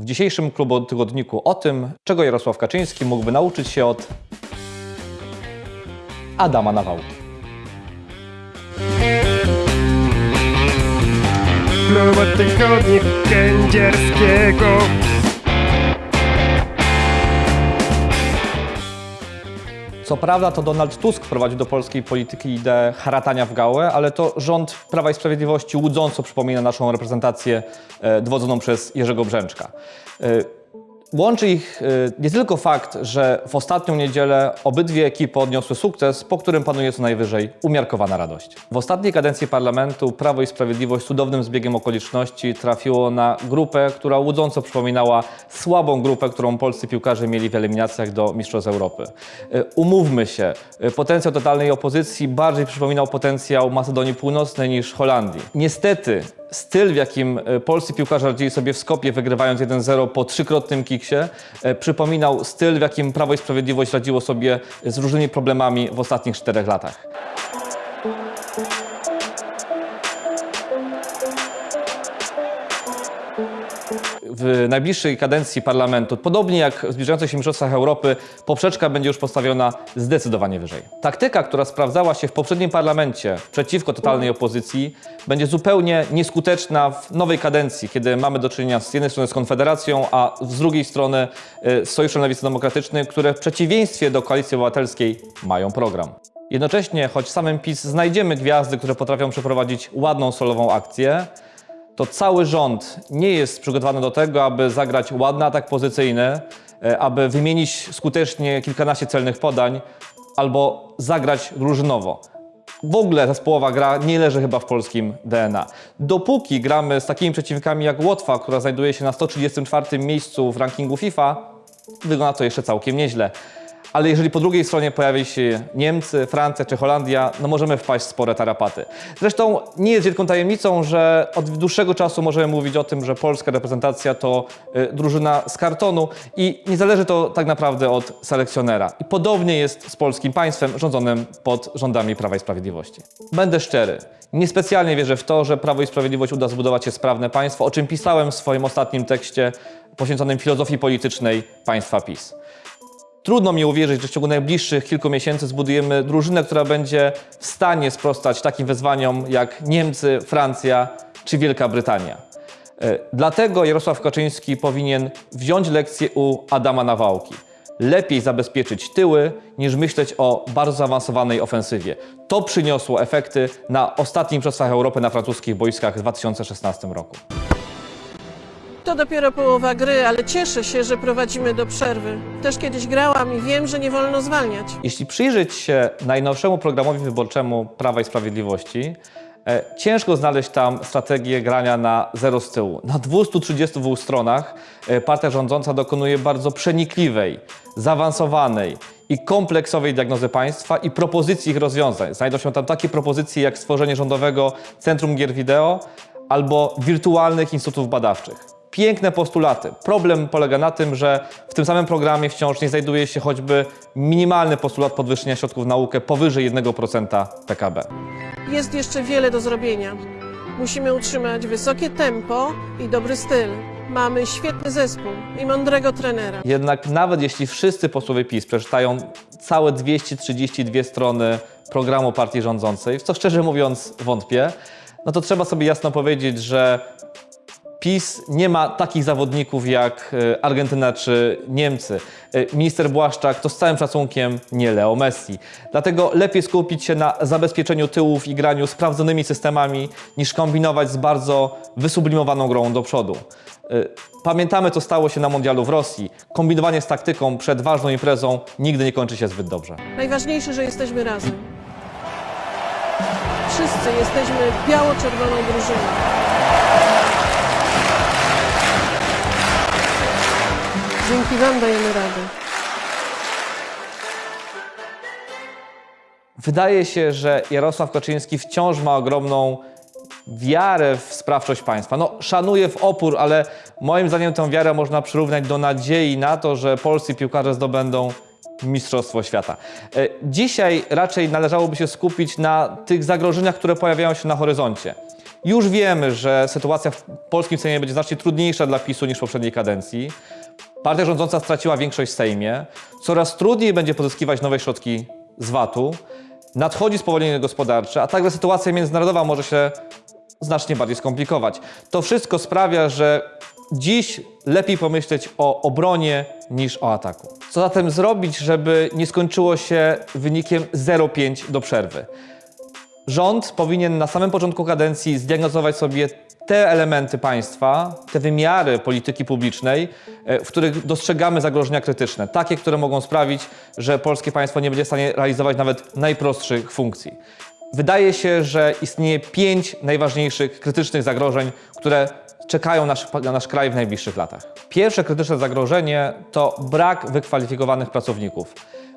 W dzisiejszym klubu tygodniku o tym, czego Jarosław Kaczyński mógłby nauczyć się od Adama Nawałki. Klubu Kędzierskiego Co prawda to Donald Tusk wprowadził do polskiej polityki ideę haratania w gałę, ale to rząd Prawa i Sprawiedliwości łudząco przypomina naszą reprezentację e, dowodzoną przez Jerzego Brzęczka. Łączy ich e, nie tylko fakt, że w ostatnią niedzielę obydwie ekipy odniosły sukces, po którym panuje co najwyżej umiarkowana radość. W ostatniej kadencji parlamentu Prawo i Sprawiedliwość cudownym zbiegiem okoliczności trafiło na grupę, która łudząco przypominała słabą grupę, którą polscy piłkarze mieli w eliminacjach do Mistrzostw Europy. E, Umówmy się, e, potencjał totalnej opozycji bardziej przypominał potencjał Macedonii Północnej niż Holandii. Niestety styl, w jakim e, polscy piłkarze radzili sobie w Skopie, wygrywając 1-0 po trzykrotnym kiksie, e, przypominał styl, w jakim Prawo i Sprawiedliwość radziło sobie z różnymi problemami w ostatnich czterech latach. W najbliższej kadencji parlamentu, podobnie jak w zbliżających się Mistrzostwach Europy, poprzeczka będzie już postawiona zdecydowanie wyżej. Taktyka, która sprawdzała się w poprzednim parlamencie przeciwko totalnej opozycji, będzie zupełnie nieskuteczna w nowej kadencji, kiedy mamy do czynienia z jednej strony z Konfederacją, a z drugiej strony y, z Sojuszem Lewicy Demokratycznej, które w przeciwieństwie do Koalicji Obywatelskiej mają program. Jednocześnie, choć samym PiS znajdziemy gwiazdy, które potrafią przeprowadzić ładną solową akcję, to cały rząd nie jest przygotowany do tego, aby zagrać ładny atak pozycyjny, e, aby wymienić skutecznie kilkanaście celnych podań albo zagrać drużynowo. W ogóle zespołowa gra nie leży chyba w polskim DNA. Dopóki gramy z takimi przeciwnikami jak Łotwa, która znajduje się na 134 miejscu w rankingu FIFA, wygląda to jeszcze całkiem nieźle. Ale jeżeli po drugiej stronie pojawi się Niemcy, Francja czy Holandia, no możemy wpaść w spore tarapaty. Zresztą nie jest wielką tajemnicą, że od dłuższego czasu możemy mówić o tym, że polska reprezentacja to y, drużyna z kartonu i nie zależy to tak naprawdę od selekcjonera. I podobnie jest z polskim państwem rządzonym pod rządami Prawa i Sprawiedliwości. Będę szczery, niespecjalnie wierzę w to, że Prawo i Sprawiedliwość uda zbudować się sprawne państwo, o czym pisałem w swoim ostatnim tekście poświęconym filozofii politycznej państwa PiS. Trudno mi uwierzyć, że w ciągu najbliższych kilku miesięcy zbudujemy drużynę, która będzie w stanie sprostać takim wyzwaniom jak Niemcy, Francja czy Wielka Brytania. E, Dlatego Jarosław Kaczyński powinien wziąć lekcję u Adama Nawałki. Lepiej zabezpieczyć tyły, niż myśleć o bardzo zaawansowanej ofensywie. To przyniosło efekty na ostatnich Mistrzostwach Europy na francuskich boiskach w 2016 roku. To dopiero połowa gry, ale cieszę się, że prowadzimy do przerwy. Też kiedyś grałam i wiem, że nie wolno zwalniać. Jeśli przyjrzeć się najnowszemu programowi wyborczemu Prawa i Sprawiedliwości, e, ciężko znaleźć tam strategię grania na zero z tyłu. Na 232 stronach e, partia rządząca dokonuje bardzo przenikliwej, zaawansowanej i kompleksowej diagnozy państwa i propozycji ich rozwiązań. Znajdą się tam takie propozycje jak stworzenie rządowego Centrum Gier Wideo albo wirtualnych instytutów badawczych. Piękne postulaty. Problem polega na tym, że w tym samym programie wciąż nie znajduje się choćby minimalny postulat podwyższenia środków na naukę powyżej 1% PKB. Jest jeszcze wiele do zrobienia. Musimy utrzymać wysokie tempo i dobry styl. Mamy świetny zespół i mądrego trenera. Jednak nawet jeśli wszyscy posłowie PiS przeczytają całe 232 strony programu partii rządzącej, w co szczerze mówiąc wątpię, no to trzeba sobie jasno powiedzieć, że PiS nie ma takich zawodników jak e, Argentyna czy Niemcy. E, Minister Błaszczak to z całym szacunkiem nie Leo Messi. Dlatego lepiej skupić się na zabezpieczeniu tyłów i graniu sprawdzonymi systemami, niż kombinować z bardzo wysublimowaną grą do przodu. E, Pamiętamy, co stało się na mundialu w Rosji. Kombinowanie z taktyką przed ważną imprezą nigdy nie kończy się zbyt dobrze. Najważniejsze, że jesteśmy razem. Wszyscy jesteśmy biało-czerwoną drużyną. Dzięki Wam dajemy radę. Wydaje się, że Jarosław Kaczyński wciąż ma ogromną wiarę w sprawczość państwa. No, szanuje w opór, ale moim zdaniem tę wiarę można przyrównać do nadziei na to, że polscy piłkarze zdobędą Mistrzostwo Świata. E, Dzisiaj raczej należałoby się skupić na tych zagrożeniach, które pojawiają się na horyzoncie. Już wiemy, że sytuacja w polskim Sejmie będzie znacznie trudniejsza dla PiSu niż w poprzedniej kadencji. Partia rządząca straciła większość w Sejmie. Coraz trudniej będzie pozyskiwać nowe środki z VAT-u. Nadchodzi spowolnienie gospodarcze, a także sytuacja międzynarodowa może się znacznie bardziej skomplikować. To wszystko sprawia, że dziś lepiej pomyśleć o obronie niż o ataku. Co zatem zrobić, żeby nie skończyło się wynikiem 0,5 do przerwy? Rząd powinien na samym początku kadencji zdiagnozować sobie te elementy państwa, te wymiary polityki publicznej, e, w których dostrzegamy zagrożenia krytyczne, takie, które mogą sprawić, że polskie państwo nie będzie w stanie realizować nawet najprostszych funkcji. Wydaje się, że istnieje pięć najważniejszych krytycznych zagrożeń, które czekają nasz, na nasz kraj w najbliższych latach. Pierwsze krytyczne zagrożenie to brak wykwalifikowanych pracowników.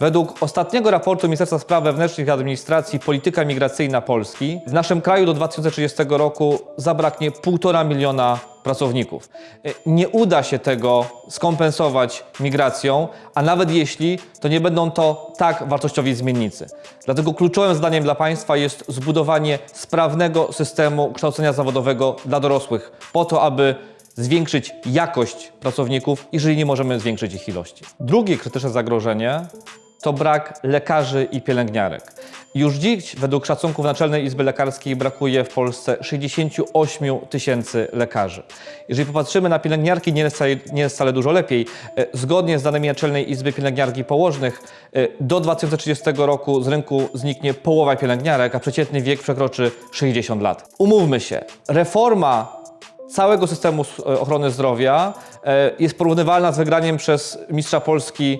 Według ostatniego raportu Ministerstwa Spraw Wewnętrznych i Administracji Polityka Migracyjna Polski w naszym kraju do 2030 roku zabraknie 1,5 miliona pracowników. E, Nie uda się tego skompensować migracją, a nawet jeśli, to nie będą to tak wartościowi zmiennicy. Dlatego kluczowym zadaniem dla państwa jest zbudowanie sprawnego systemu kształcenia zawodowego dla dorosłych, po to, aby zwiększyć jakość pracowników, jeżeli nie możemy zwiększyć ich ilości. Drugie krytyczne zagrożenie to brak lekarzy i pielęgniarek. Już dziś, według szacunków Naczelnej Izby Lekarskiej, brakuje w Polsce 68 tysięcy lekarzy. Jeżeli popatrzymy na pielęgniarki, nie jest, wcale, nie jest wcale dużo lepiej. E, Zgodnie z danymi Naczelnej Izby Pielęgniarki Położnych, e, do 2030 roku z rynku zniknie połowa pielęgniarek, a przeciętny wiek przekroczy 60 lat. Umówmy się, reforma całego systemu e, ochrony zdrowia jest porównywalna z wygraniem przez mistrza Polski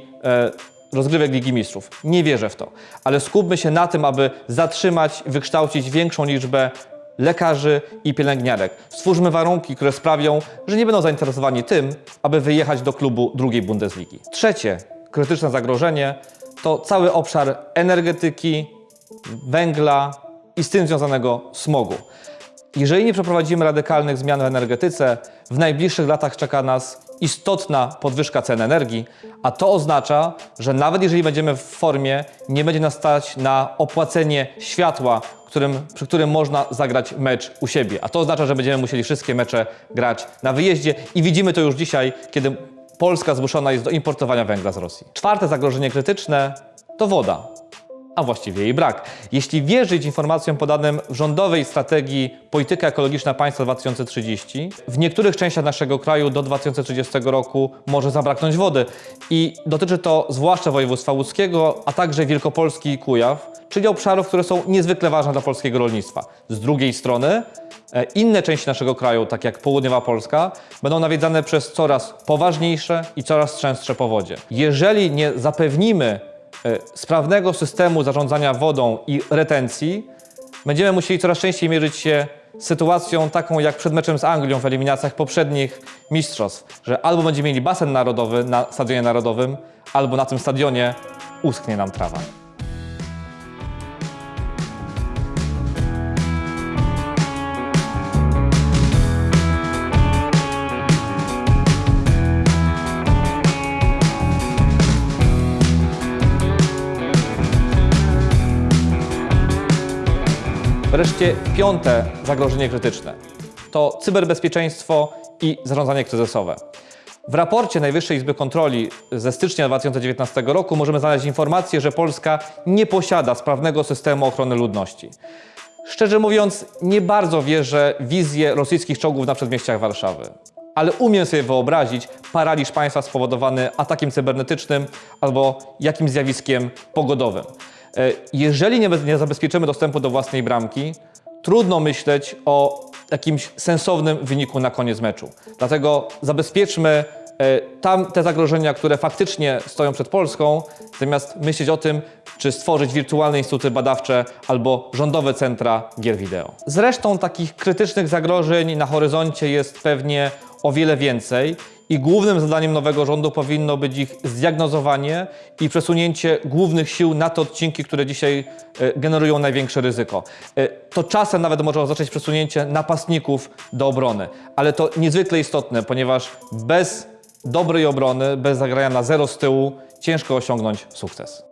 rozgrywek Ligi Mistrzów. Nie wierzę w to, ale skupmy się na tym, aby zatrzymać, wykształcić większą liczbę lekarzy i pielęgniarek. Stwórzmy warunki, które sprawią, że nie będą zainteresowani tym, aby wyjechać do klubu drugiej Bundesligi. Trzecie krytyczne zagrożenie to cały obszar energetyki, węgla i z tym związanego smogu. Jeżeli nie przeprowadzimy radykalnych zmian w energetyce, w najbliższych latach czeka nas istotna podwyżka cen energii, a to oznacza, że nawet jeżeli będziemy w formie, nie będzie nas stać na opłacenie światła, którym, przy którym można zagrać mecz u siebie. A to oznacza, że będziemy musieli wszystkie mecze grać na wyjeździe i widzimy to już dzisiaj, kiedy Polska zmuszona jest do importowania węgla z Rosji. Czwarte zagrożenie krytyczne to woda a właściwie jej brak. Jeśli wierzyć informacjom podanym w rządowej strategii Polityka Ekologiczna Państwa 2030, w niektórych częściach naszego kraju do 2030 roku może zabraknąć wody. I dotyczy to zwłaszcza województwa łódzkiego, a także Wielkopolski i Kujaw, czyli obszarów, które są niezwykle ważne dla polskiego rolnictwa. Z drugiej strony, e, inne części naszego kraju, tak jak południowa Polska, będą nawiedzane przez coraz poważniejsze i coraz częstsze powodzie. Jeżeli nie zapewnimy sprawnego systemu zarządzania wodą i retencji, będziemy musieli coraz częściej mierzyć się z sytuacją taką jak przed meczem z Anglią w eliminacjach poprzednich mistrzostw, że albo będziemy mieli basen narodowy na stadionie narodowym, albo na tym stadionie uschnie nam trawa. Wreszcie piąte zagrożenie krytyczne to cyberbezpieczeństwo i zarządzanie kryzysowe. W raporcie Najwyższej Izby Kontroli ze stycznia 2019 roku możemy znaleźć informację, że Polska nie posiada sprawnego systemu ochrony ludności. Szczerze mówiąc, nie bardzo wierzę w wizję rosyjskich czołgów na przedmieściach Warszawy. Ale umiem sobie wyobrazić paraliż państwa spowodowany atakiem cybernetycznym albo jakimś zjawiskiem pogodowym. E, Jeżeli nie, zabezpieczymy dostępu do własnej bramki, trudno myśleć o jakimś sensownym wyniku na koniec meczu. Dlatego zabezpieczmy e, tam te zagrożenia, które faktycznie stoją przed Polską, zamiast myśleć o tym, czy stworzyć wirtualne instytuty badawcze albo rządowe centra gier wideo. Zresztą takich krytycznych zagrożeń na horyzoncie jest pewnie o wiele więcej i głównym zadaniem nowego rządu powinno być ich zdiagnozowanie i przesunięcie głównych sił na te odcinki, które dzisiaj e, generują największe ryzyko. E, To czasem nawet może oznaczać przesunięcie napastników do obrony, ale to niezwykle istotne, ponieważ bez dobrej obrony, bez zagrania na zero z tyłu ciężko osiągnąć sukces.